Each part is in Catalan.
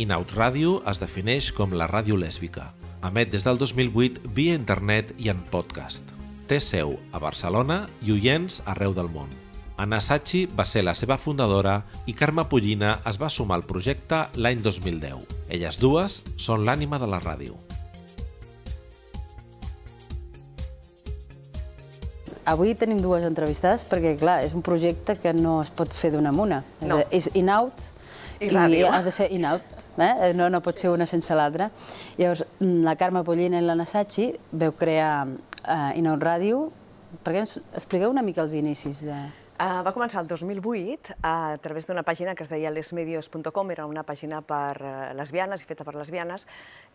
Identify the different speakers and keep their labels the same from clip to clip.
Speaker 1: Inaut Ràdio es defineix com la ràdio lèsbica. Emet des del 2008 via internet i en podcast. Té seu a Barcelona i oients arreu del món. Anna Sachi va ser la seva fundadora i Carme Pollina es va sumar al projecte l'any 2010. Elles dues són l'ànima de la ràdio.
Speaker 2: Avui tenim dues entrevistades perquè, clar, és un projecte que no es pot fer d'una en una.
Speaker 3: No.
Speaker 2: És in-out
Speaker 3: I ràdio.
Speaker 2: ha de ser in-out. Eh? No, no pot ser una sense l'altra. Llavors, la Carme Pollina i l'Anna Sachi veu crear uh, in-out ràdio. Per què ens expliqueu una mica els inicis de...
Speaker 3: Uh, va començar el 2008 a través d'una pàgina que es deia lesmedios.com, era una pàgina per uh, lesbianes i feta per lesbianes,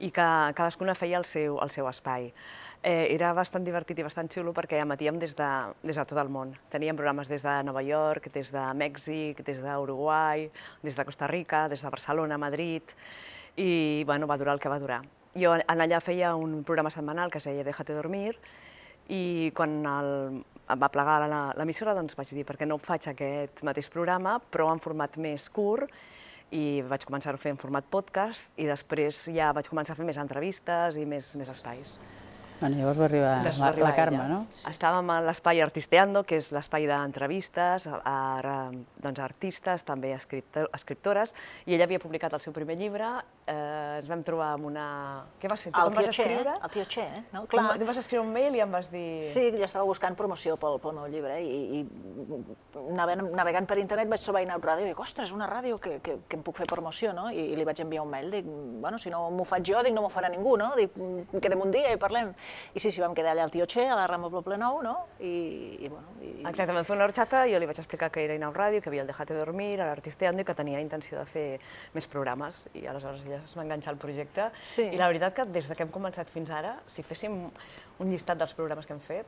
Speaker 3: i que cadascuna feia el seu, el seu espai. Eh, era bastant divertit i bastant xulo perquè emetíem des de, des de tot el món. Teníem programes des de Nova York, des de Mèxic, des d'Uruguai, des de Costa Rica, des de Barcelona, Madrid, i bueno, va durar el que va durar. Jo en allà feia un programa setmanal que es deia Déjate dormir, i quan el, em va plegar la- l'emissora doncs vaig dir per què no faig aquest mateix programa però en format més curt i vaig començar a fer en format podcast i després ja vaig començar a fer més entrevistes i més, més espais.
Speaker 2: Bueno, llavors va arribar la,
Speaker 3: va arribar
Speaker 2: la Carme,
Speaker 3: ella.
Speaker 2: no?
Speaker 3: Estàvem a l'espai Artisteando, que és l'espai d'entrevistes a, a, doncs, a artistes, també a escriptor, escriptores, i ella havia publicat el seu primer llibre, eh, ens vam trobar amb una... Què va ser? Tu
Speaker 4: El
Speaker 3: em vas
Speaker 4: Che,
Speaker 3: escriure?
Speaker 4: el tio Che, eh? no?
Speaker 3: Clar. Tu em vas escriure un mail i em vas dir...
Speaker 4: Sí, jo estava buscant promoció pel, pel meu llibre i, i navegant, navegant per internet vaig trobar Inaut Ràdio i dic, ostres, una ràdio que, que, que em puc fer promoció, no? I, i li vaig enviar un mail, dic, bueno, si no m'ho faig jo, dic, no m'ho farà ningú, no? Dic, "Mm, quedem un dia i parlem. I sí, sí, vam quedar allà al tio Che, a la Rambla Poble Nou, no? I, i bueno... I,
Speaker 3: Exacte, vam fer una horxata i jo li vaig explicar que era Inau Ràdio, que havia el Dejate Dormir, a l'Artisteando i que tenia intenció de fer més programes. I aleshores ella es va enganxar al projecte.
Speaker 4: Sí.
Speaker 3: I la veritat que des de que hem començat fins ara, si féssim un llistat dels programes que hem fet,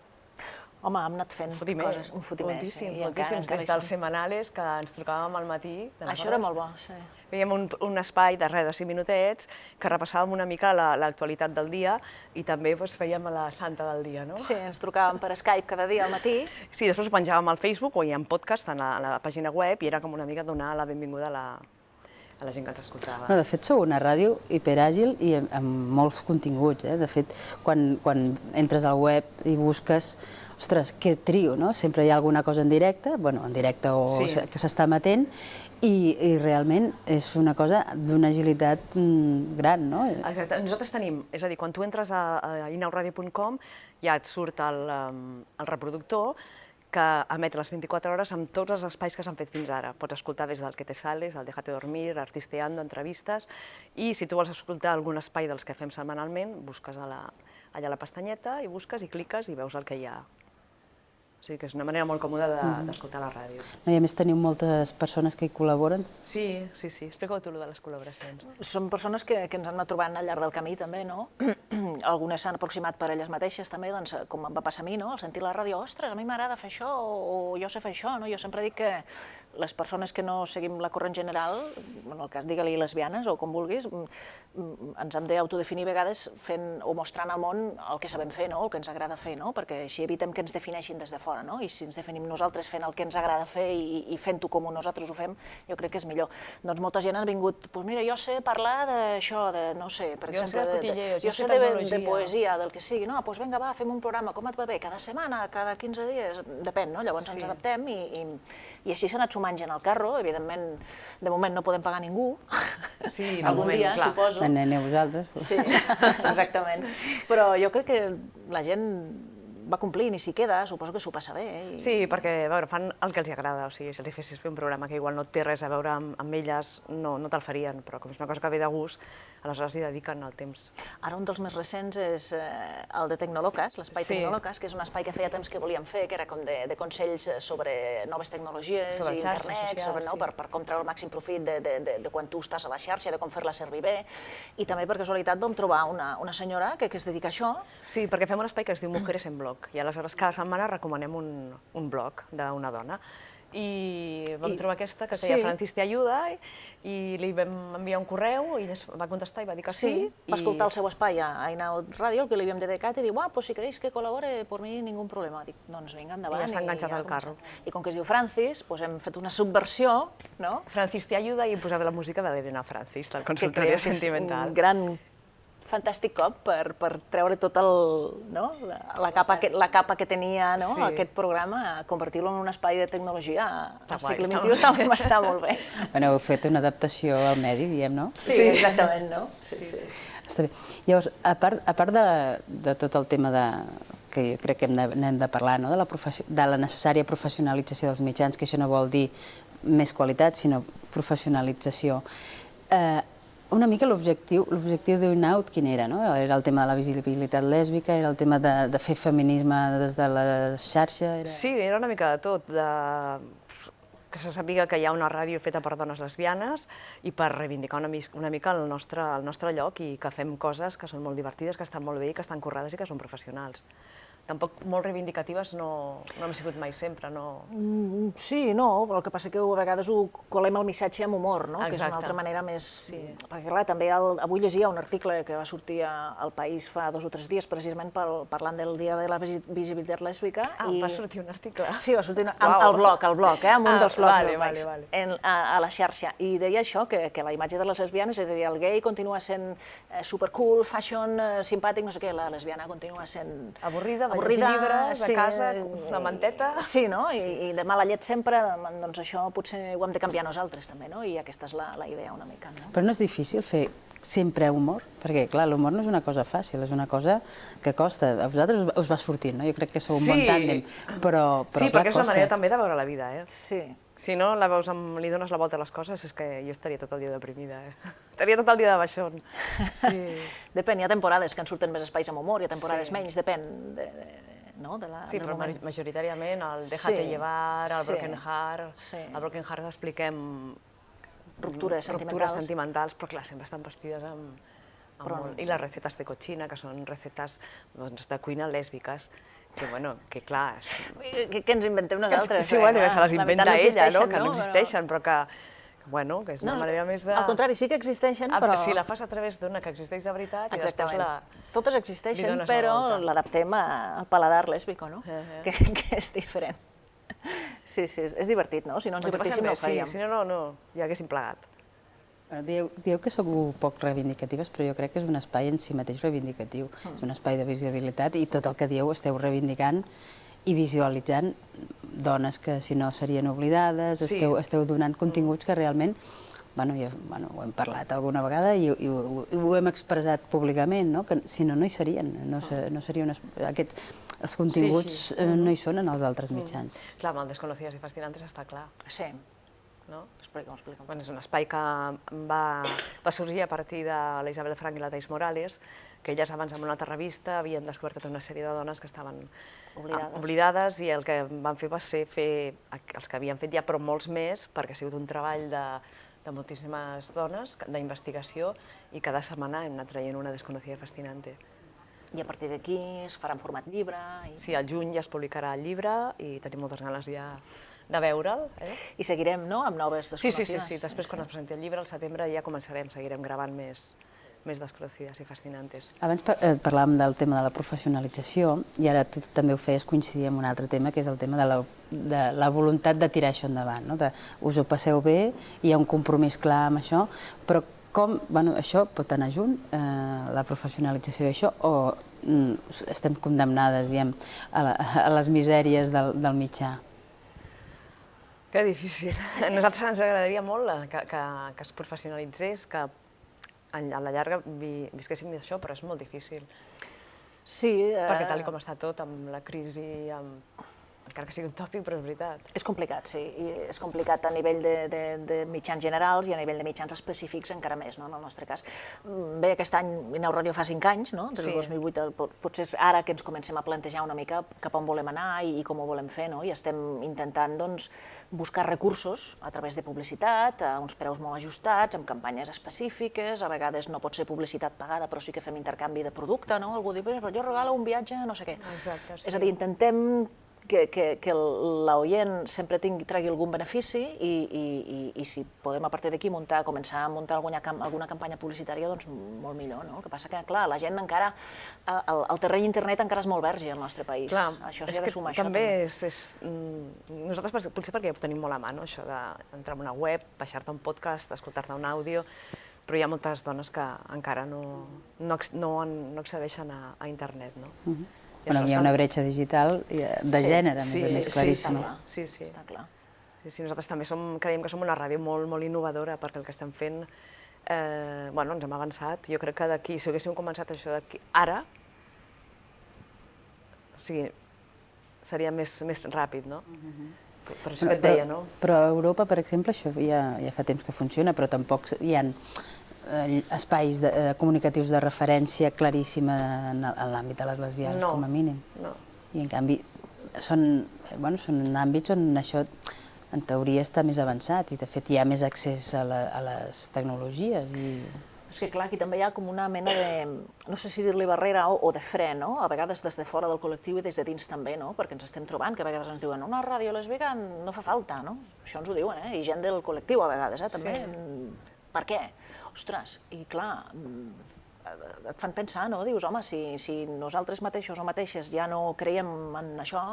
Speaker 4: Home, hem anat fent
Speaker 3: fotimer,
Speaker 4: coses, un fotimer.
Speaker 3: moltíssims,
Speaker 4: sí, i encara-
Speaker 3: moltíssims,
Speaker 4: encara
Speaker 3: des dels
Speaker 4: som.
Speaker 3: semanales que ens trucàvem al matí. te'n
Speaker 4: Això era molt bo, sí.
Speaker 3: Fèiem un, un espai de res de 5 minutets que repassàvem una mica la- l'actualitat del dia i també doncs, fèiem la santa del dia, no?
Speaker 4: Sí, ens trucàvem per Skype cada dia al matí
Speaker 3: Sí, després ho penjàvem al Facebook o hi ha podcast en la, a la pàgina web i era com una mica donar la benvinguda a la, a la gent que ens escoltava.
Speaker 2: No, de fet, sou una ràdio hiperàgil i amb, amb molts continguts. Eh? De fet, quan, quan entres al web i busques, ostres, que trio, no? Sempre hi ha alguna cosa en directe, bueno, en directe o
Speaker 3: Sí.
Speaker 2: que s'està emetent, i, i realment és una cosa d'una agilitat mm, gran, no?
Speaker 3: Exacte. Nosaltres tenim, és a dir, quan tu entres a, a inauradio.com ja et surt el, el reproductor que emet les 24 hores amb tots els espais que s'han fet fins ara. Pots escoltar des del Que te sales, el Déjate dormir, Artisteando, entrevistes, i si tu vols escoltar algun espai dels que fem setmanalment, busques a la, allà a la pestanyeta i busques i cliques i veus el que hi ha. O sigui que és una manera molt còmoda de- d'escoltar la ràdio.
Speaker 2: No, I a més teniu moltes persones que hi col·laboren.
Speaker 3: Sí, sí, sí. Explica-ho tu, lo de les col·laboracions.
Speaker 4: Són persones que, que ens han anat trobant al llarg del camí també, no? Algunes s'han aproximat per elles mateixes també, doncs, com em va passar a mi, no? Al sentir la ràdio, ostres, a mi m'agrada fer això, o, o jo sé fer això, no? Jo sempre dic que les persones que no seguim la corrent general, en el cas digue-li lesbianes o com vulguis, mm, mm, ens hem d'autodefinir a vegades fent o mostrant al món el que sabem fer, no? el que ens agrada fer, no? perquè així evitem que ens defineixin des de fora, no? i si ens definim nosaltres fent el que ens agrada fer i, i fent-ho com nosaltres ho fem, jo crec que és millor. Doncs molta gent ha vingut, doncs mira, jo sé parlar d'això, de, no sé, per
Speaker 3: Jo sé
Speaker 4: exemple,
Speaker 3: de
Speaker 4: de, jo
Speaker 3: jo sé
Speaker 4: de, de poesia, del que sigui, no, doncs vinga, va, fem un programa, com et va bé, cada setmana, cada 15 dies, depèn, no? Llavors
Speaker 3: Sí.
Speaker 4: ens adaptem i, i, i així s'ha anat sumant gent al carro, evidentment, de moment no podem pagar ningú,
Speaker 3: Sí,
Speaker 4: algun
Speaker 3: moment,
Speaker 4: dia,
Speaker 3: clar.
Speaker 4: suposo.
Speaker 2: Aneu vosaltres.
Speaker 4: Sí, exactament. Però jo crec que la gent va complint i s'hi queda, suposo que s'ho passa bé. Eh? I...
Speaker 3: Sí, perquè a veure, fan el que els agrada, o sigui, si els hi fessis fer un programa que igual no té res a veure amb, amb elles, no, no te'l farien, però com és una cosa que ve de gust, aleshores hi dediquen el temps.
Speaker 4: Ara un dels més recents és eh, el de Tecnolocas, l'espai
Speaker 3: Sí.
Speaker 4: Tecnolocas, que és un espai que feia temps que volíem fer, que era com de, de consells eh, sobre noves tecnologies,
Speaker 3: Sobre
Speaker 4: i internet,
Speaker 3: socials,
Speaker 4: sobre, no,
Speaker 3: sí.
Speaker 4: per, per com treure el màxim profit de, de, de, de quan tu estàs a la xarxa, de com fer-la servir bé. I també per casualitat vam trobar una, una senyora que, que es dedica a això,
Speaker 3: Sí, perquè fem un espai que es diu Mujeres en Blog, i aleshores cada setmana recomanem un, un blog d'una dona. I vam
Speaker 4: I-
Speaker 3: trobar aquesta que deia
Speaker 4: sí.
Speaker 3: Francis te ayuda i, li vam enviar un correu i ella va contestar i va dir que sí.
Speaker 4: va
Speaker 3: i...
Speaker 4: escoltar el seu espai a Ainaut Ràdio, el que li havíem dedicat, i diu, ah, pues si queréis que colabore, por mi ningún problema. Dic, doncs vinga, endavant.
Speaker 3: I ja s'ha enganxat al carro.
Speaker 4: I com que es diu Francis, pues hem fet una subversió, no?
Speaker 3: Francis te ayuda i hem posat la música de l'Elena Francis, del
Speaker 4: que
Speaker 3: consultoria
Speaker 4: crec que és
Speaker 3: sentimental.
Speaker 4: un gran fantàstic cop per, per treure tot el, no? la, la, capa que, la capa que tenia no?
Speaker 3: Sí.
Speaker 4: aquest programa, convertir-lo en un espai de tecnologia
Speaker 3: Està
Speaker 4: al segle
Speaker 3: està
Speaker 4: XXI està, està molt bé.
Speaker 2: Bueno, heu fet una adaptació al medi, diem, no?
Speaker 4: Sí, exactament, no? Sí, sí.
Speaker 2: Està bé. Llavors, a part, a part de, de tot el tema de, que jo crec que hem de, n'hem de parlar, no? de, la de la necessària professionalització dels mitjans, que això no vol dir més qualitat, sinó professionalització. Eh, una mica l'objectiu l'objectiu d'Unaut quin era? No? Era el tema de la visibilitat lèsbica, era el tema de, de fer feminisme des de la xarxa? Era...
Speaker 3: Sí, era una mica de tot, de... que se sàpiga que hi ha una ràdio feta per dones lesbianes i per reivindicar una, una mica el nostre, el nostre lloc i que fem coses que són molt divertides, que estan molt bé i que estan currades i que són professionals. Tampoc molt reivindicatives no, no hem sigut mai sempre, no...
Speaker 4: Mm, Sí, no, però el que passa que a vegades ho colem el missatge amb humor, no? que és una altra manera més... Sí. Perquè clar, també el, avui llegia un article que va sortir al País fa dos o tres dies, precisament pel, parlant del Dia de la Visi- Visibilitat Lèsbica.
Speaker 3: Ah, va sortir un article.
Speaker 4: Sí, va sortir
Speaker 3: Uau.
Speaker 4: amb, al blog, al blog, eh, amb un
Speaker 3: Ah,
Speaker 4: dels blogs
Speaker 3: vale,
Speaker 4: del
Speaker 3: vale, vale.
Speaker 4: En, a, a la xarxa. I deia això, que, que la imatge de les lesbianes, és a dir, el gay continua sent eh, supercool, fashion, eh, simpàtic, no sé què, la lesbiana continua sent...
Speaker 3: Avorrida, llegir llibres, a casa, una manteta.
Speaker 4: Sí, no? I, i de mala llet sempre, doncs això potser ho hem de canviar nosaltres també, no? I aquesta és la, la idea una mica, no?
Speaker 2: Però no és difícil fer sempre humor? Perquè, clar, l'humor no és una cosa fàcil, és una cosa que costa. A vosaltres us, us va sortint, no? Jo crec que sou un bon
Speaker 3: Sí.
Speaker 2: tàndem, però, però
Speaker 3: sí,
Speaker 2: clar,
Speaker 3: perquè és la
Speaker 2: costa.
Speaker 3: manera també de veure la vida, eh?
Speaker 4: Sí.
Speaker 3: Si no la veus amb, li dones la volta a les coses, és que jo estaria tot el dia deprimida, eh? Estaria tot el dia de baixón. Sí.
Speaker 4: Depèn, hi ha temporades que en surten més espais amb humor, hi ha temporades
Speaker 3: Sí.
Speaker 4: menys, depèn de, de, no? de la,
Speaker 3: Sí, però
Speaker 4: moment.
Speaker 3: ma- majoritàriament el Déjate
Speaker 4: Sí,
Speaker 3: llevar, el
Speaker 4: sí,
Speaker 3: Broken Heart...
Speaker 4: sí.
Speaker 3: Al Broken Heart expliquem
Speaker 4: Ruptures
Speaker 3: ruptures
Speaker 4: sentimentals.
Speaker 3: sentimentals, però clar, sempre estan vestides amb, amb
Speaker 4: Però-
Speaker 3: molt... I les recetes de cochina, que són recetes doncs, de cuina lèsbiques, que, bueno, que clar... És...
Speaker 4: Que, que ens inventem
Speaker 3: Que,
Speaker 4: nosaltres.
Speaker 3: sí, bueno,
Speaker 4: eh?
Speaker 3: que se les inventa ella, no? Que no
Speaker 4: Però-
Speaker 3: existeixen, però que, que, bueno, que és una
Speaker 4: No,
Speaker 3: manera més de...
Speaker 4: Al contrari, sí que existeixen,
Speaker 3: Ah,
Speaker 4: però...
Speaker 3: Si la fas a través d'una que existeix de veritat i després
Speaker 4: Exactament.
Speaker 3: la...
Speaker 4: Totes existeixen, però l'adaptem al paladar lèsbico, no?
Speaker 3: Eh, eh.
Speaker 4: Que, que és diferent. Sí, sí, és, divertit, no? Si no ens
Speaker 3: ho
Speaker 4: divertíssim no ho faríem.
Speaker 3: sí, si no, no, no, ja haguéssim plegat.
Speaker 2: Bueno, Dieu, dieu que sou poc reivindicatives, però jo crec que és un espai en si mateix reivindicatiu. És un espai de visibilitat i tot el que dieu esteu reivindicant i visualitzant dones que si no serien oblidades,
Speaker 3: Sí.
Speaker 2: esteu, esteu donant continguts que realment bueno, ja, bueno, ho hem parlat alguna vegada i, i, ho, i ho hem expressat públicament, no? que si no, no hi serien, no, se, no seria un, es- aquests, els continguts
Speaker 3: sí.
Speaker 2: eh, no hi són en els altres mitjans.
Speaker 3: Clar, amb el Desconocides i Fascinantes està clar,
Speaker 4: Sí,
Speaker 3: no?
Speaker 4: explica'm, explica'm.
Speaker 3: Bueno, és un espai que va, va sorgir a partir de la Isabel Frank i la Thais Morales, que elles abans en una altra revista havien descobert tota una sèrie de dones que estaven
Speaker 4: Oblidades.
Speaker 3: ah, oblidades i el que van fer va ser fer els que havien fet ja, però molts més, perquè ha sigut un treball de, de moltíssimes dones d'investigació i cada setmana hem anat traient una desconocida fascinante.
Speaker 4: I a partir d'aquí es farà en format llibre... I,
Speaker 3: Sí, al juny ja es publicarà el llibre i tenim moltes ganes ja de veure'l. Eh?
Speaker 4: I seguirem, no?, amb noves
Speaker 3: Sí, sí,
Speaker 4: desconocides.
Speaker 3: sí, sí, després quan es presenti el llibre, al setembre ja començarem, seguirem gravant més, més desconocides i fascinantes.
Speaker 2: Abans par eh, parlàvem del tema de la professionalització i ara tu també ho feies coincidir amb un altre tema, que és el tema de la, de la voluntat de tirar això endavant. No? De, us ho passeu bé, hi ha un compromís clar amb això, però com, bueno, això pot anar junt, eh, la professionalització d'això, o mm, estem condemnades, diem, a, la, a les misèries del, del mitjà?
Speaker 3: Que difícil. A nosaltres ens agradaria molt que, que, que es professionalitzés, que a la llarga vi, visquéssim d'això, però és molt difícil.
Speaker 4: Sí, eh,
Speaker 3: Perquè tal i com està tot, amb la crisi, amb... encara que sigui un tòpic, però és veritat.
Speaker 4: És complicat, sí, i és complicat a nivell de, de, de mitjans generals i a nivell de mitjans específics encara més, no?, en el nostre cas. Mm, Bé, aquest any Ineu Ràdio fa 5 anys, no?, des del
Speaker 3: Sí.
Speaker 4: 2008, el- pot- potser és ara que ens comencem a plantejar una mica cap on volem anar i, i com ho volem fer, no?, i estem intentant, doncs, buscar recursos a través de publicitat, a uns preus molt ajustats, amb campanyes específiques, a vegades no pot ser publicitat pagada, però sí que fem intercanvi de producte, no?, algú diu, però jo regalo un viatge, no sé què.
Speaker 3: Exacte, sí.
Speaker 4: És a dir, intentem que, que, que l'oient sempre tingui, tregui algun benefici i, i, i, i si podem a partir d'aquí muntar, començar a muntar alguna, alguna campanya publicitària, doncs molt millor, no? El que passa que, clar, la gent encara, el, el terreny internet encara és molt verge al nostre país.
Speaker 3: Clar,
Speaker 4: això s'hi ha de sumar, això
Speaker 3: també. És, és, mm, nosaltres, potser perquè ho tenim molt a mà, no? això d'entrar en una web, baixar-te un podcast, escoltar-te un àudio, però hi ha moltes dones que encara no, no, no, no accedeixen a, a internet, no? Uh
Speaker 2: mhm. -huh. Bueno, hi ha una bretxa digital de
Speaker 3: sí,
Speaker 2: gènere,
Speaker 3: sí,
Speaker 2: més,
Speaker 3: sí,
Speaker 2: claríssima.
Speaker 3: Sí, sí, sí. Està clar. Sí, sí, nosaltres també som, creiem que som una ràdio molt, molt innovadora perquè el que estem fent, eh, bueno, ens hem avançat. Jo crec que d'aquí, si haguéssim començat això d'aquí, ara, o sigui, seria més, més ràpid, no? Uh mhm. -huh. Per això que et deia, no?
Speaker 2: Però a Europa, per exemple, això ja, ja fa temps que funciona, però tampoc hi ha espais de, eh, comunicatius de referència claríssima en, en l'àmbit de les lesbianes,
Speaker 3: no,
Speaker 2: com a mínim.
Speaker 3: No.
Speaker 2: I en canvi són, bueno, són àmbits on això en teoria està més avançat i de fet hi ha més accés a, la, a les tecnologies. I...
Speaker 4: És que clar, aquí també hi ha com una mena de, no sé si dir-li barrera o, o de fre, no? A vegades des de fora del col·lectiu i des de dins també, no? Perquè ens estem trobant que a vegades ens diuen una ràdio lesbica no fa falta, no? Això ens ho diuen, eh? I gent del col·lectiu a vegades, eh? També. Sí. Per què? Ostres, i clar, mm, et fan pensar, no? Dius, home, si, si nosaltres mateixos o mateixes ja no creiem en això,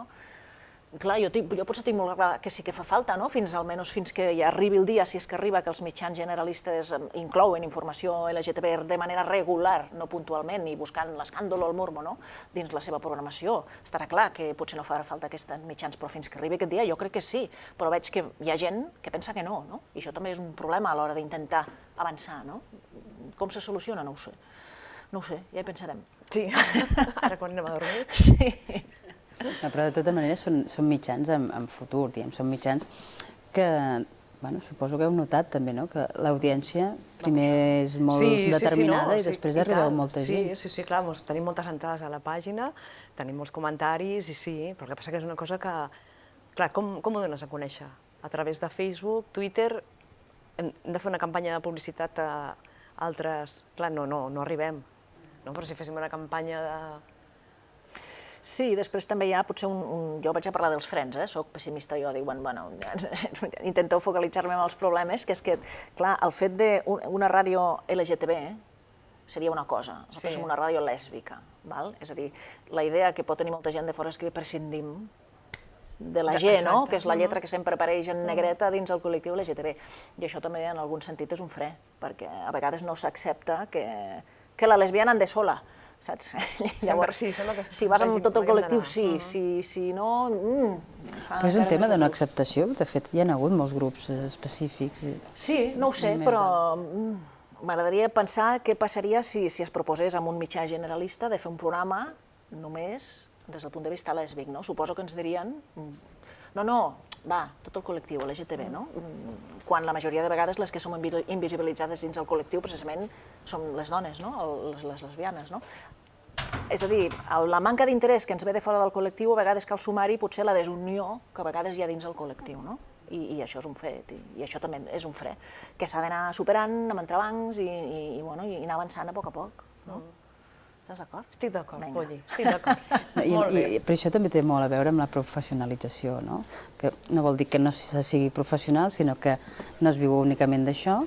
Speaker 4: clar, jo, tinc, jo potser tinc molt clar que sí que fa falta, no? fins almenys fins que ja arribi el dia, si és que arriba, que els mitjans generalistes inclouen informació LGTB de manera regular, no puntualment, i buscant l'escàndol o el morbo no? dins la seva programació. Estarà clar que potser no farà falta aquests mitjans, però fins que arribi aquest dia jo crec que sí, però veig que hi ha gent que pensa que no, no? i això també és un problema a l'hora d'intentar avançar, no? Com se soluciona? No ho sé. No ho sé, ja hi pensarem.
Speaker 3: Sí, ara quan anem a dormir.
Speaker 4: Sí.
Speaker 2: No, però de tota manera són, són mitjans en, en futur, diguem, són mitjans que, bueno, suposo que heu notat també, no?, que l'audiència primer és molt sí, determinada sí, sí, no, i després sí, arriba i molta
Speaker 3: sí,
Speaker 2: gent.
Speaker 3: Sí, sí, clar, mos, tenim moltes entrades a la pàgina, tenim molts comentaris i sí, però el que passa que és una cosa que, clar, com, com ho dones a conèixer? A través de Facebook, Twitter, hem de fer una campanya de publicitat a altres... Clar, no, no, no arribem. No? Però si féssim una campanya de
Speaker 4: Sí, després també hi ha potser un, un... Jo vaig a parlar dels frens, eh? soc pessimista jo, dic, bueno, intenteu focalitzar-me en els problemes, que és que, clar, el fet d'una ràdio LGTB eh, seria una cosa, nosaltres sí. som una ràdio lèsbica, val? és a dir, la idea que pot tenir molta gent de fora és que prescindim de la G, no? que és la lletra que sempre apareix en negreta dins el col·lectiu LGTB. I això també en algun sentit és un fre, perquè a vegades no s'accepta que, que la lesbiana ande sola saps?
Speaker 3: Llavors, sí, que
Speaker 4: si vas amb tot el col·lectiu, sí, uh -huh. si, si no... Mm,
Speaker 2: però és un tema de no acceptació, de fet hi ha hagut molts grups eh, específics.
Speaker 4: Sí, no ho sé, però mm, m'agradaria pensar què passaria si, si es proposés amb un mitjà generalista de fer un programa només des del punt de vista lèsbic, no? Suposo que ens dirien mm, no, no, va, tot el col·lectiu, LGTB, no? Quan la majoria de vegades les que som invisibilitzades dins el col·lectiu precisament som les dones, no? les, les lesbianes, no? És a dir, la manca d'interès que ens ve de fora del col·lectiu, a vegades cal sumar-hi potser la desunió que a vegades hi ha dins el col·lectiu, no? I, i això és un fet, i, i això també és un fre, que s'ha d'anar superant amb entrebancs i, i, i, bueno, i anar avançant a poc a poc, no? Mm. Estàs d'acord?
Speaker 3: Estic d'acord, Polly, estic d'acord.
Speaker 2: Però això també té molt a veure amb la professionalització, no? Que no vol dir que no se sigui professional, sinó que no es viu únicament d'això,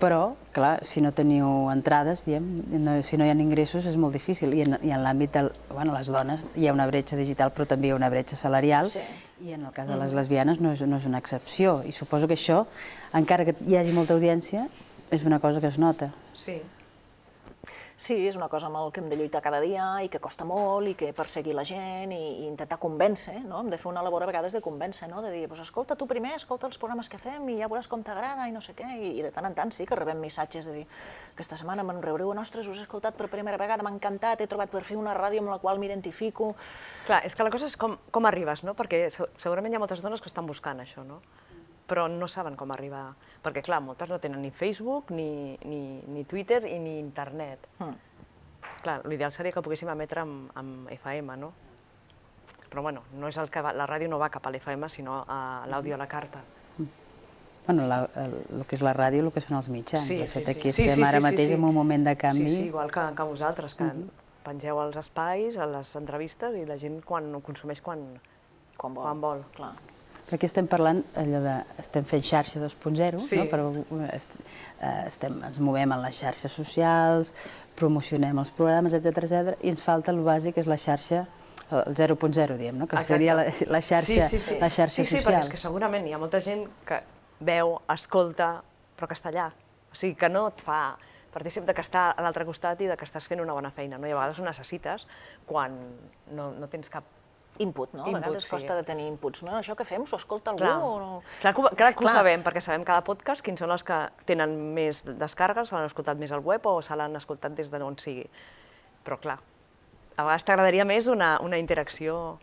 Speaker 2: però, clar, si no teniu entrades, diem, no, si no hi ha ingressos és molt difícil. I en, i en l'àmbit de bueno, les dones hi ha una bretxa digital, però també hi ha una bretxa salarial, sí. i en el cas de les mm. lesbianes no és, no és una excepció. I suposo que això, encara que hi hagi molta audiència, és una cosa que es nota.
Speaker 3: Sí,
Speaker 4: Sí, és una cosa amb el que hem de lluitar cada dia i que costa molt i que perseguir la gent i, i intentar convèncer, no? Hem de fer una labor a vegades de convèncer, no? De dir, pues, escolta tu primer, escolta els programes que fem i ja veuràs com t'agrada i no sé què. I, I de tant en tant sí que rebem missatges de dir, aquesta setmana me'n rebreu nostres, us he escoltat per primera vegada, m'ha encantat, he trobat per fer una ràdio amb la qual m'identifico.
Speaker 3: Clar, és que la cosa és com, com arribes, no? Perquè segurament hi ha moltes dones que estan buscant això, no? Però no saben com arribar, perquè clar, moltes no tenen ni Facebook, ni, ni, ni Twitter i ni internet. Mm. Clar, l'ideal seria que poguéssim emetre amb, amb FM, no? Però bueno, no és el que va, la ràdio no va cap a l'FM, sinó a l'àudio a la carta. Mm.
Speaker 2: Bueno, la, el, el que és la ràdio, el que són els mitjans.
Speaker 3: Sí, sí,
Speaker 2: sí. Aquí estem sí, sí, ara sí, mateix sí, sí. en un moment de canvi.
Speaker 3: Sí, sí, igual que, que vosaltres, que mm -hmm. pengeu els espais, a les entrevistes, i la gent quan ho consumeix quan,
Speaker 4: Quan vol.
Speaker 3: Quan vol.
Speaker 4: Clar.
Speaker 2: Però aquí estem parlant allò de... Estem fent xarxa 2.0,
Speaker 3: Sí.
Speaker 2: no? Però est- eh, estem, ens movem en les xarxes socials, promocionem els programes, etc etc i ens falta el bàsic, que és la xarxa el 0.0, diem, no? que
Speaker 3: Exacte.
Speaker 2: seria la, la xarxa,
Speaker 3: sí, sí, sí.
Speaker 2: la xarxa
Speaker 3: sí, sí,
Speaker 2: social.
Speaker 3: perquè és que segurament hi ha molta gent que veu, escolta, però que està allà. O sigui, que no et fa partícip de que està a l'altre costat i de que estàs fent una bona feina. No? I a vegades ho necessites quan no, no tens cap...
Speaker 4: Input, no? A
Speaker 3: Input,
Speaker 4: vegades
Speaker 3: sí.
Speaker 4: costa de tenir inputs. No? Això que fem, s'ho escolta algú
Speaker 3: Clar,
Speaker 4: o no?
Speaker 3: clar, que, ho- clar que ho
Speaker 4: Clar.
Speaker 3: sabem, perquè sabem cada podcast quins són els que tenen més descàrregues, se l'han escoltat més al web o se l'han escoltat des d'on sigui. Però clar, a vegades t'agradaria més una, una interacció...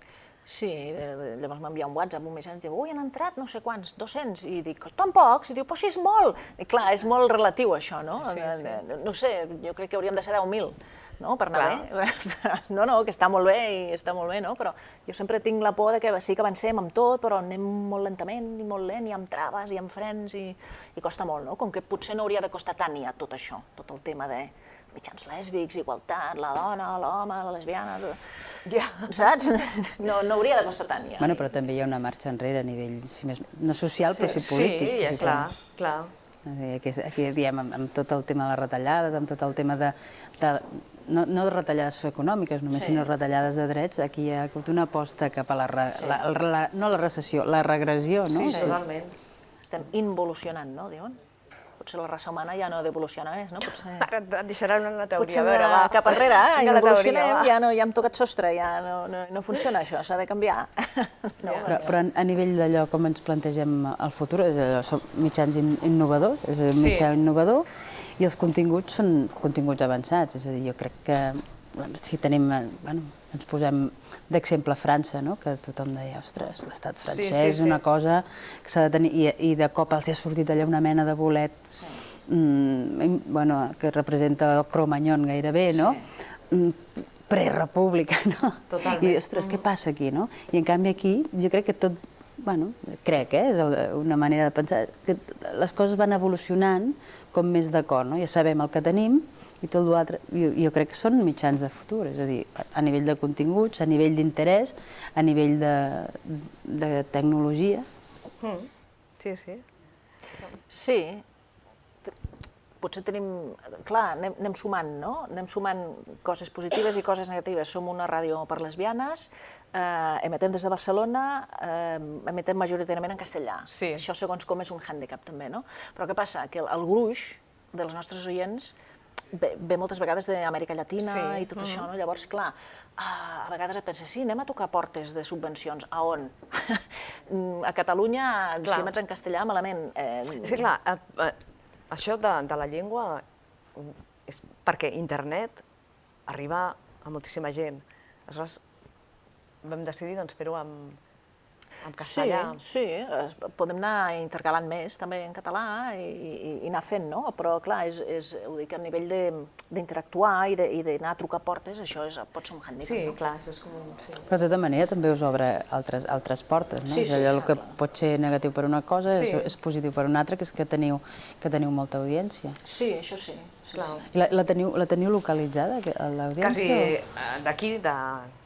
Speaker 4: Sí, de- de- llavors m'envia un WhatsApp, un missatge, diu, ui, han entrat no sé quants, 200, i dic, tan pocs, i diu, però si és molt. I clar, és molt relatiu això, no?
Speaker 3: Sí,
Speaker 4: De-
Speaker 3: sí.
Speaker 4: de- No sé, jo crec que hauríem de ser 10.000, no?, per anar
Speaker 3: Clar.
Speaker 4: bé. No, no, que està molt bé i està molt bé, no? Però jo sempre tinc la por de que sí que avancem amb tot, però anem molt lentament i molt lent, i amb traves i amb frens, i, i costa molt, no? Com que potser no hauria de costar tant ja tot això, tot el tema de mitjans lèsbics, igualtat, la dona, l'home, la lesbiana... tot.
Speaker 3: Ja.
Speaker 4: Saps? No, no hauria de costar tant, ja.
Speaker 2: Bueno, però també hi ha una marxa enrere a nivell, si més, no social, però sí
Speaker 3: sí,
Speaker 2: polític.
Speaker 3: ja,
Speaker 2: vull dir
Speaker 3: clar, clar.
Speaker 2: que- Aquí, aquí diem, amb, amb tot el tema de les retallades, amb tot el tema de... de no, no de retallades econòmiques només,
Speaker 4: Sí.
Speaker 2: sinó retallades de drets, aquí hi ha hagut una aposta cap a la, re, la, la, no la recessió, la regressió, no?
Speaker 3: Sí, totalment.
Speaker 4: Estem involucionant, no, diuen? Potser la raça humana ja no ha d'evolucionar més, no? Potser,
Speaker 3: Ara et deixaran una teoria.
Speaker 4: potser
Speaker 3: a veure,
Speaker 4: va cap enrere,
Speaker 3: teoria,
Speaker 4: involucionem,
Speaker 3: va.
Speaker 4: ja, no, ja hem tocat sostre, ja no, no, no funciona això, s'ha de canviar. No,
Speaker 2: Però, però a- nivell d'allò com ens plantegem el futur, és allò, som mitjans in, innovadors, és un
Speaker 3: Sí.
Speaker 2: mitjà innovador, i els continguts són continguts avançats, és a dir, jo crec que si tenim, bueno, ens posem d'exemple França, no? que tothom deia, ostres, l'estat
Speaker 3: Sí,
Speaker 2: francès
Speaker 3: sí,
Speaker 2: és una
Speaker 3: sí.
Speaker 2: cosa que s'ha de tenir, i, i de cop els ha sortit allà una mena de bolet,
Speaker 4: Sí.
Speaker 2: mm, bueno, que representa el Cromanyon gairebé, no? Mm, Prerepública, no?
Speaker 3: Totalment.
Speaker 2: I, ostres, què passa aquí, no? I en canvi aquí, jo crec que tot, bueno, crec, eh, és una manera de pensar, que les coses van evolucionant com més d'acord, no? Ja sabem el que tenim i tot l'altre, jo, jo crec que són mitjans de futur, és a dir, a- nivell de continguts, a nivell d'interès, a nivell de, de tecnologia,
Speaker 3: Mm. Sí, sí.
Speaker 4: Sí, potser tenim... Clar, anem, anem sumant, no? Anem sumant coses positives i coses negatives. Som una ràdio per lesbianes, eh, emetem des de Barcelona, eh, emetem majoritàriament en castellà.
Speaker 3: Sí.
Speaker 4: Això, segons com, és un hàndicap, també, no? Però què passa? Que el, el gruix de les nostres oients ve, ve moltes vegades d'Amèrica Llatina
Speaker 3: Sí.
Speaker 4: i tot això, no? Llavors, clar, a, a vegades et penses, sí, anem a tocar portes de subvencions. A on? Mm, a Catalunya,
Speaker 3: Clar.
Speaker 4: si emets en castellà, malament. Eh,
Speaker 3: És que clar, eh, eh, això de, de la llengua mm, és perquè internet arriba a moltíssima gent. Aleshores, vam decidir doncs, fer-ho amb, amb castellà.
Speaker 4: Sí, sí, es, podem anar intercalant més també en català i, i, i anar fent, no? Però clar, és, és, ho dic a nivell de- d'interactuar i de- i d'anar a trucar portes, això és, pot ser un hàndicap.
Speaker 3: Sí,
Speaker 4: no?
Speaker 3: clar, això és com un... Sí.
Speaker 2: Però de tota manera també us obre altres, altres portes, no?
Speaker 4: Sí,
Speaker 2: és
Speaker 4: sí,
Speaker 2: allò
Speaker 4: sí,
Speaker 2: que
Speaker 4: clar.
Speaker 2: pot ser negatiu per una cosa
Speaker 3: Sí.
Speaker 2: és, és positiu per una altra, que és que teniu, que teniu molta audiència.
Speaker 4: Sí, això sí. Sí,
Speaker 3: Clar.
Speaker 4: sí.
Speaker 2: La, la, teniu, la teniu localitzada, l'audiència?
Speaker 3: Quasi eh, d'aquí, de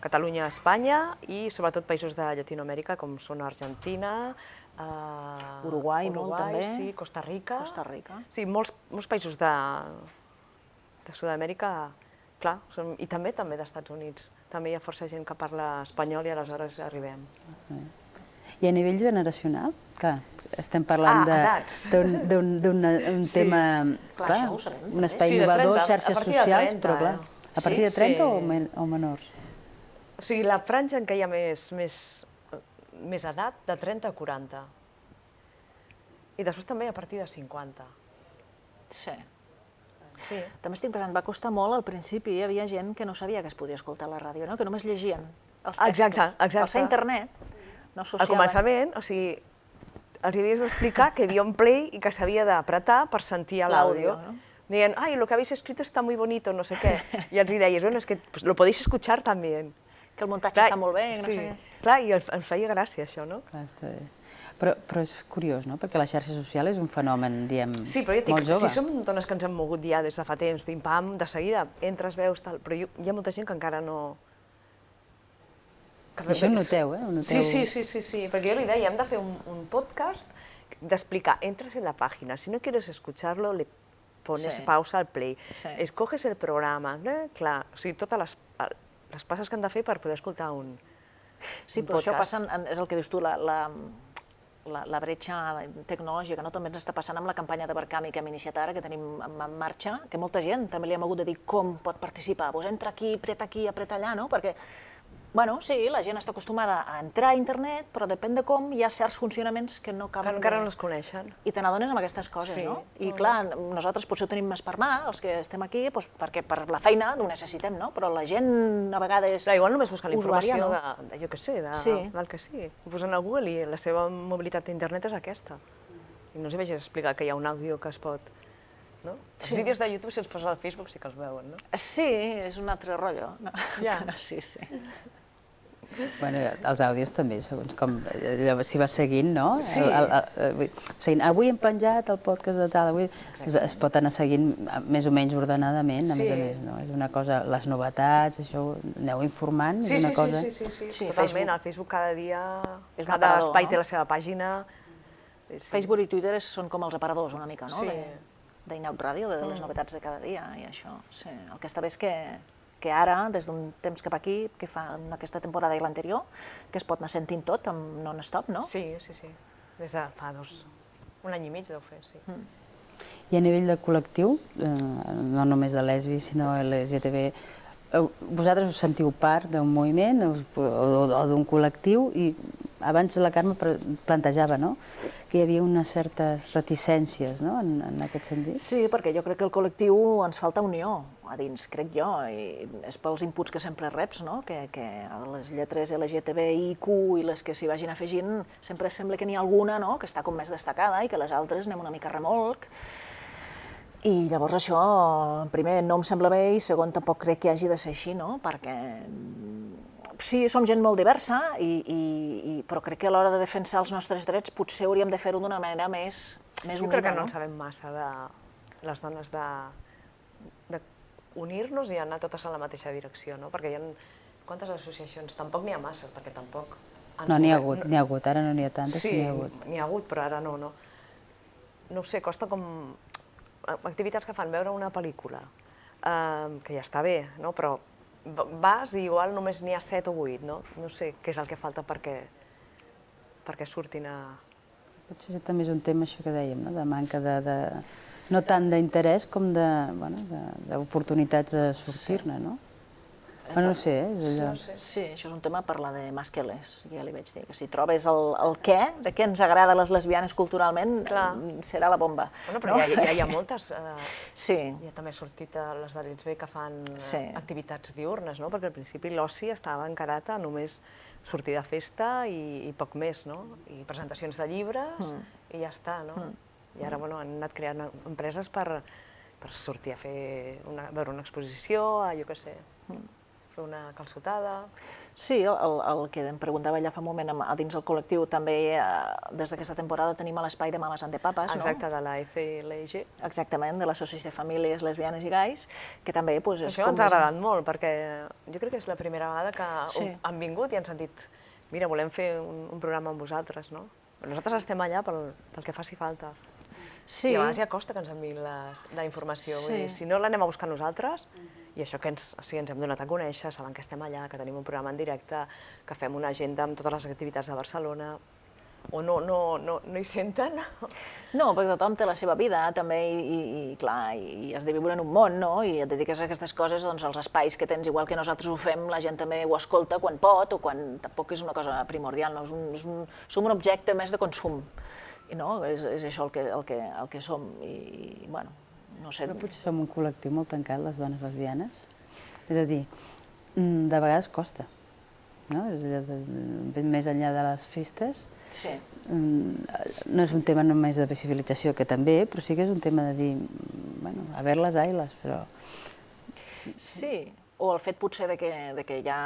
Speaker 3: Catalunya a Espanya i sobretot països de Llatinoamèrica com són Argentina, eh,
Speaker 4: Uruguai, molt, també.
Speaker 3: Sí, Costa Rica.
Speaker 4: Costa Rica.
Speaker 3: Sí, molts, molts països de, de Sud-amèrica, clar, són, i també també d'Estats Units. També hi ha força gent que parla espanyol i aleshores arribem.
Speaker 2: I a nivell generacional? Clar, estem parlant
Speaker 3: Ah,
Speaker 2: d'un d'un- d'un un
Speaker 3: Sí.
Speaker 2: tema,
Speaker 4: Clar,
Speaker 2: clar,
Speaker 4: això ho sabem,
Speaker 2: un espai
Speaker 3: Sí,
Speaker 2: innovador,
Speaker 3: 30, a
Speaker 2: xarxes
Speaker 3: partir de
Speaker 2: socials,
Speaker 3: 30,
Speaker 2: però clar,
Speaker 3: eh?
Speaker 2: a partir
Speaker 3: Sí,
Speaker 2: de 30
Speaker 3: sí.
Speaker 2: o, men o menors?
Speaker 3: O sigui, la franja en què hi ha més, més, més edat, de 30 a 40. I després també a partir de 50.
Speaker 4: sí.
Speaker 3: Sí.
Speaker 4: També estic pensant, va costar molt al principi, hi havia gent que no sabia que es podia escoltar a la ràdio, no? que només llegien els textos.
Speaker 3: Exacte, exacte.
Speaker 4: Al ser internet, no
Speaker 3: Al
Speaker 4: associaven...
Speaker 3: començament, o sigui, els hi havies d'explicar que hi havia un play i que s'havia d'apretar per sentir l'àudio.
Speaker 4: No?
Speaker 3: Deien, ay, lo que habéis escrito está muy bonito, no sé què. I els hi deies, bueno, es que pues, lo podéis escuchar también.
Speaker 4: Que el muntatge està molt bé, no
Speaker 3: sí.
Speaker 4: sé què.
Speaker 3: Clar, i ens ens feia gràcia això, no?
Speaker 2: Clar, està bé. Però, però és curiós, no? Perquè la xarxa social és un fenomen, diem,
Speaker 3: Sí, però ja dic,
Speaker 2: molt jove.
Speaker 3: si som dones que ens hem mogut ja des de fa temps, pim-pam, de seguida entres, veus, tal, però jo, hi ha molta gent que encara no... Que
Speaker 2: Això ho noteu, eh? Ho noteu.
Speaker 3: Sí, sí, sí, sí, sí, perquè jo li deia, hem de fer un, un podcast d'explicar, entras en la página, si no quieres escucharlo, le pones
Speaker 4: Sí.
Speaker 3: pausa al play,
Speaker 4: Sí.
Speaker 3: escoges el programa, eh? clar, o sigui, totes les, les passes que han de fer per poder escoltar un,
Speaker 4: Sí,
Speaker 3: un
Speaker 4: però això
Speaker 3: podcast.
Speaker 4: passa, en, és el que dius tu, la, la, la, la bretxa tecnològica, no? també ens està passant amb la campanya de Barcami que hem iniciat ara, que tenim en, en marxa, que molta gent també li hem hagut de dir com pot participar, pues entra aquí, apreta aquí, apreta allà, no? perquè Bueno, sí, la gent està acostumada a entrar a internet, però depèn de com hi ha certs funcionaments que no
Speaker 3: que
Speaker 4: acaben
Speaker 3: encara
Speaker 4: de...
Speaker 3: no els coneixen.
Speaker 4: I te n'adones amb aquestes coses,
Speaker 3: Sí.
Speaker 4: no? I clar, nosaltres potser ho tenim més per mà, els que estem aquí, doncs, perquè per la feina ho necessitem, no? Però la gent a vegades...
Speaker 3: Clar, igual només busquen la informació de, de, jo què sé, de,
Speaker 4: Sí.
Speaker 3: del que sigui. Ho posen a Google i la seva mobilitat a internet és aquesta. I no els hi vegis explicar que hi ha un àudio que es pot... No? Els
Speaker 4: Sí.
Speaker 3: vídeos de YouTube, si els poses al Facebook, sí que els veuen, no?
Speaker 4: Sí, és un altre rotllo. No?
Speaker 3: Ja.
Speaker 4: Però sí, sí.
Speaker 2: Bueno, els àudios també, segons com allò s'hi va seguint, no?
Speaker 3: Sí.
Speaker 2: El, el, el, seguint, avui hem penjat el podcast de tal, avui es, es pot anar seguint eh, més o menys ordenadament, a
Speaker 3: Sí.
Speaker 2: més a més, no? És una cosa, les novetats, això aneu informant,
Speaker 3: Sí,
Speaker 2: és
Speaker 3: sí,
Speaker 2: una cosa...
Speaker 3: sí, sí, sí, sí,
Speaker 4: Sí,
Speaker 3: totalment.
Speaker 4: Facebook.
Speaker 3: Al Facebook cada dia,
Speaker 4: És
Speaker 3: cada
Speaker 4: aparador,
Speaker 3: espai
Speaker 4: no?
Speaker 3: té la seva pàgina. Sí.
Speaker 4: Facebook i Twitter són com els aparadors una mica, no?
Speaker 3: Sí.
Speaker 4: De- d'Inaut Ràdio, de les novetats de cada dia i això. Sí. El que està bé és que, que ara, des d'un temps cap aquí, que fa en aquesta temporada i l'anterior, que es pot anar sentint tot amb non-stop, no?
Speaker 3: Sí, sí, sí. Des de fa dos, un any i mig deu fer, sí.
Speaker 2: I a nivell de col·lectiu, eh, no només de lesbi, sinó LGTB, eh, vosaltres us sentiu part d'un moviment us- o, o d'un col·lectiu i abans la Carme plantejava no? que hi havia unes certes reticències no? en, en aquest sentit.
Speaker 4: Sí, perquè jo crec que el col·lectiu ens falta unió a dins, crec jo, i és pels inputs que sempre reps, no? que, que les lletres LGTBIQ i les que s'hi vagin afegint, sempre sembla que n'hi ha alguna no? que està com més destacada i que les altres anem una mica remolc. I llavors això, primer, no em sembla bé i segon, tampoc crec que hagi de ser així, no? perquè sí, som gent molt diversa, i, i, i, però crec que a l'hora de defensar els nostres drets potser hauríem de fer-ho d'una manera més, més
Speaker 3: Jo
Speaker 4: unida.
Speaker 3: crec que no
Speaker 4: no?
Speaker 3: en sabem massa de les dones de, de unir-nos i anar totes en la mateixa direcció, no? Perquè hi ha quantes associacions? Tampoc n'hi ha massa, perquè tampoc...
Speaker 2: No, n'hi ha hagut, n'hi ha hagut, ara no n'hi ha tantes,
Speaker 3: Sí,
Speaker 2: n'hi ha hagut.
Speaker 3: n'hi ha hagut, però ara no, no. No ho sé, costa com activitats que fan veure una pel·lícula, eh, que ja està bé, no? però vas i igual només n'hi ha set o vuit, no? No sé què és el que falta perquè, perquè surtin a...
Speaker 2: Potser també és un tema, això que dèiem, no? de manca de, de... no tant d'interès com de, bueno, de- d'oportunitats de, sortir-ne, no? Bueno, no ho sé, eh? és allò...
Speaker 4: Sí, això és un tema per la de Masqueles, ja li vaig dir, que si trobes el, el què, de què ens agrada les lesbianes culturalment,
Speaker 3: Clar.
Speaker 4: mm, serà la bomba.
Speaker 3: Bueno, però ja, ja hi ha moltes... Eh,
Speaker 4: Sí,
Speaker 3: ja també ha sortit a les de l'Itsbe que fan eh,
Speaker 4: Sí.
Speaker 3: activitats diurnes, no? Perquè al principi l'oci estava encarat a només sortir de festa i, i poc més, no? I presentacions de llibres i ja està, no? I ara, bueno, han anat creant empreses per, per sortir a fer una, veure una exposició, a, jo què sé, fer una calçotada...
Speaker 4: sí, el, el, el que em preguntava ella fa un moment, a dins el col·lectiu també, eh, des d'aquesta temporada tenim l'espai de Mames Antepapas,
Speaker 3: Exacte, de la FLG.
Speaker 4: no? Exactament, de l'Associació de Famílies Lesbianes i Gais, que també pues, és
Speaker 3: Això ens ha agradat molt, perquè jo crec que és la primera vegada que
Speaker 4: Sí.
Speaker 3: han vingut i han sentit mira, volem fer un, un programa amb vosaltres, no? Nosaltres estem allà pel, pel que faci falta.
Speaker 4: Sí,
Speaker 3: I a vegades ja costa que ens enviïn les, la informació. Vull
Speaker 4: Sí.
Speaker 3: dir, si no l'anem a buscar nosaltres, i això que ens, o sigui, ens hem donat a conèixer, saben que estem allà, que tenim un programa en directe, que fem una agenda amb totes les activitats de Barcelona, o no, no, no, no hi senten,
Speaker 4: No, perquè tothom té la seva vida també i, i, i clar, i has de viure en un món, no? I et dediques a aquestes coses, doncs els espais que tens, igual que nosaltres ho fem, la gent també ho escolta quan pot o quan tampoc és una cosa primordial, no? És un, és un, som un objecte més de consum, i no? És, és això el que, el que, el que som, i, i bueno, no sé...
Speaker 2: Però potser som un col·lectiu molt tancat, les dones lesbianes. És a dir, mm, de vegades costa, no? És allò de, més enllà de les festes,
Speaker 4: Sí.
Speaker 2: mm, no és un tema només de visibilització, que també, però sí que és un tema de dir, mm, bueno, a ver les ailes, però...
Speaker 4: Sí, o el fet potser de que, de que ja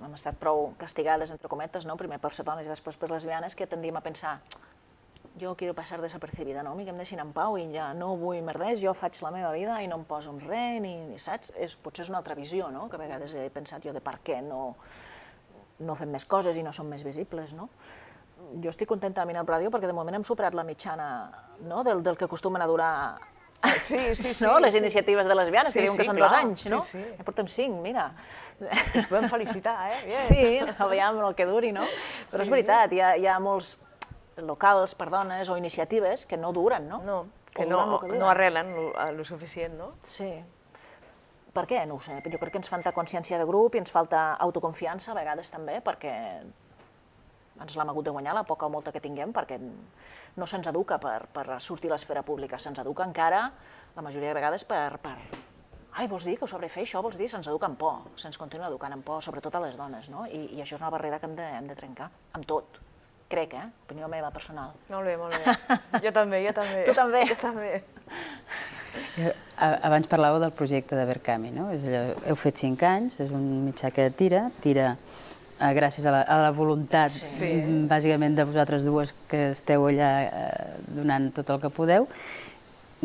Speaker 4: hem estat prou castigades, entre cometes, no? primer per ser dones i després per lesbianes, que tendim a pensar jo quiero passar desapercibida, no? A mi que em deixin en pau i ja no vull merders, jo faig la meva vida i no em poso en res, ni, ni saps? És, potser és una altra visió, no?, que a vegades he pensat jo de per què no... no fem més coses i no som més visibles, no? Jo estic contenta de mirar el ràdio perquè de moment hem superat la mitjana no? del, del que acostumen a durar
Speaker 3: Sí, sí, sí.
Speaker 4: no? les
Speaker 3: sí.
Speaker 4: iniciatives de lesbianes, que
Speaker 3: Sí,
Speaker 4: diuen que
Speaker 3: sí,
Speaker 4: són
Speaker 3: clar.
Speaker 4: dos anys, no?
Speaker 3: Sí, sí.
Speaker 4: Ja portem cinc, mira.
Speaker 3: Ens podem felicitar, eh? Bien.
Speaker 4: Sí, aviam el que duri, no? Però és veritat, hi ha, hi ha molts locals per dones o iniciatives que no duren, no?
Speaker 3: No, que no,
Speaker 4: el que
Speaker 3: no arrelen lo suficient, no?
Speaker 4: Sí. Per què? No ho sé. Jo crec que ens falta consciència de grup i ens falta autoconfiança a vegades també, perquè ens l'hem hagut de guanyar la poca o molta que tinguem, perquè no se'ns educa per, per sortir a l'esfera pública, se'ns educa encara, la majoria de vegades, per, per ai, vols dir que sobre fer això, vols dir, se'ns educa amb por, se'ns continua educant amb por, sobretot a les dones, no? I, i això és una barrera que hem de, hem de trencar, amb tot, crec, eh? Opinió meva personal.
Speaker 3: Molt bé, molt bé. Jo també, jo també.
Speaker 4: Tu també?
Speaker 3: Jo també.
Speaker 2: Abans parlàveu del projecte de Verkami, no? És allò, heu fet cinc anys, és un mitjà que tira, tira eh, gràcies a la, a la voluntat,
Speaker 3: Sí.
Speaker 2: mm, bàsicament, de vosaltres dues que esteu allà eh, donant tot el que podeu,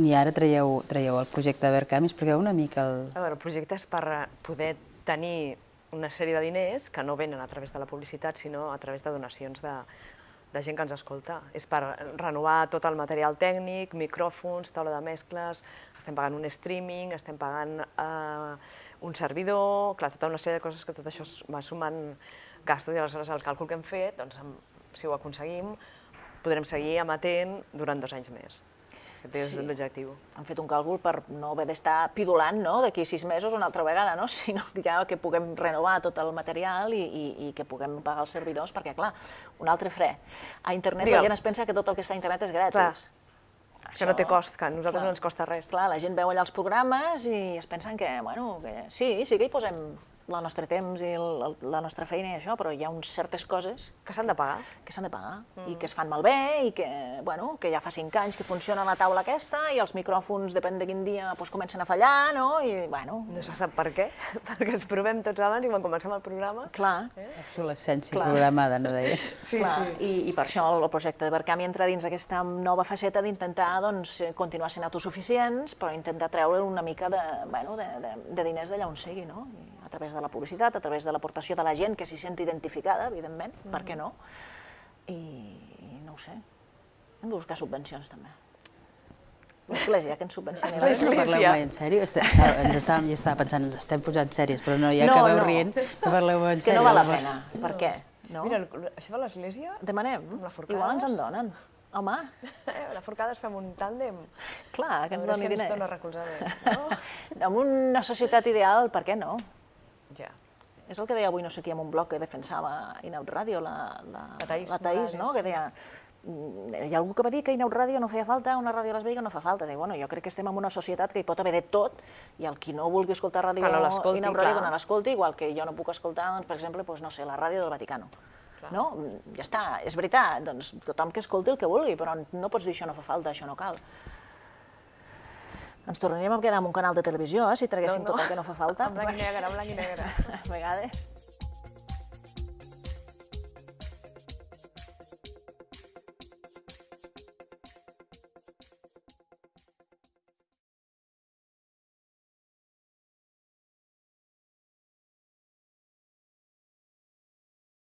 Speaker 2: i ara traieu, traieu el projecte de Verkami, expliqueu una mica el...
Speaker 3: A veure, el projecte és per poder tenir una sèrie de diners que no venen a través de la publicitat, sinó a través de donacions de, de gent que ens escolta. És per renovar tot el material tècnic, micròfons, taula de mescles, estem pagant un streaming, estem pagant eh, un servidor, clar, tota una sèrie de coses que tot això va sumant gastos i aleshores el càlcul que hem fet, doncs, si ho aconseguim, podrem seguir emetent durant dos anys més. Aquest és
Speaker 4: Sí.
Speaker 3: l'objectiu.
Speaker 4: Han fet un càlcul per no haver d'estar pidolant no? d'aquí sis mesos una altra vegada, no? sinó ja que puguem renovar tot el material i, i, i que puguem pagar els servidors, perquè, clar, un altre fre. A internet
Speaker 3: Digue'm.
Speaker 4: la gent es pensa que tot el que està a internet és gratis.
Speaker 3: Clar. Que no té cost, que a nosaltres
Speaker 4: clar.
Speaker 3: no ens costa res.
Speaker 4: Clar, la gent veu allà els programes i es pensen que, bueno, que sí, sí que hi posem el nostre temps i el, la nostra feina i això, però hi ha uns certes coses
Speaker 3: Que s'han de pagar.
Speaker 4: que s'han de pagar i que es fan malbé i que, bueno, que ja fa cinc anys que funciona la taula aquesta i els micròfons, depèn de quin dia, doncs, comencen a fallar, no? I, bueno,
Speaker 3: No se sap per què, perquè ens provem tots abans i quan comencem el programa...
Speaker 4: clar,
Speaker 2: Obsolescència
Speaker 4: Clar.
Speaker 2: programada, no deia?
Speaker 3: Sí,
Speaker 4: clar. I, I per això el, el projecte de Barcami entra dins aquesta nova faceta d'intentar doncs, eh, continuar sent autosuficients, però intentar treure una mica de, bueno, de, de, de diners d'allà on sigui, no? I a través de la publicitat, a través de l'aportació de la gent que s'hi senti identificada, evidentment, per què no? I, i no ho sé, hem de buscar subvencions també. L'església, que ens subvencioni.
Speaker 2: No
Speaker 3: L'església.
Speaker 2: parleu mai en sèrio? Ens estàvem, jo estava pensant, ens estem posant sèries, però no, ja
Speaker 4: No,
Speaker 2: acabeu
Speaker 4: no.
Speaker 2: rient, no parleu en
Speaker 4: És que
Speaker 2: sèrio.
Speaker 4: no val la pena. Per què? No?
Speaker 3: Mira, això de l'església,
Speaker 4: Demanem.
Speaker 3: la forcades.
Speaker 4: Igual ens en donen. Home,
Speaker 3: eh, la forcades fem un tàndem.
Speaker 4: clar, que
Speaker 3: A
Speaker 4: ens
Speaker 3: veure
Speaker 4: doni
Speaker 3: si ens
Speaker 4: diners.
Speaker 3: recolzament. No?
Speaker 4: En una societat ideal, per què no?
Speaker 3: Ja.
Speaker 4: És el que deia avui no sé qui en un blog que defensava Inaut Ràdio, la, la,
Speaker 3: La Taís
Speaker 4: la
Speaker 3: Morales.
Speaker 4: no? que deia mm, hi ha algú que va dir que Inaut Ràdio no feia falta, una ràdio a les Vegas no fa falta. Dic, bueno, jo crec que estem en una societat que hi pot haver de tot i el qui no vulgui escoltar ràdio
Speaker 3: Que no
Speaker 4: Inaut Ràdio, no l'escolti, igual que jo no puc escoltar, doncs, per exemple, doncs, no sé, la ràdio del Vaticano. No? Ja està, és veritat, doncs tothom que escolti el que vulgui, però no pots dir això no fa falta, això no cal. Ens tornaríem a quedar amb un canal de televisió, eh, si traguéssim
Speaker 3: No, no.
Speaker 4: tot el que no fa falta.
Speaker 3: En blanc i negre, en blanc i negre.
Speaker 4: A vegades.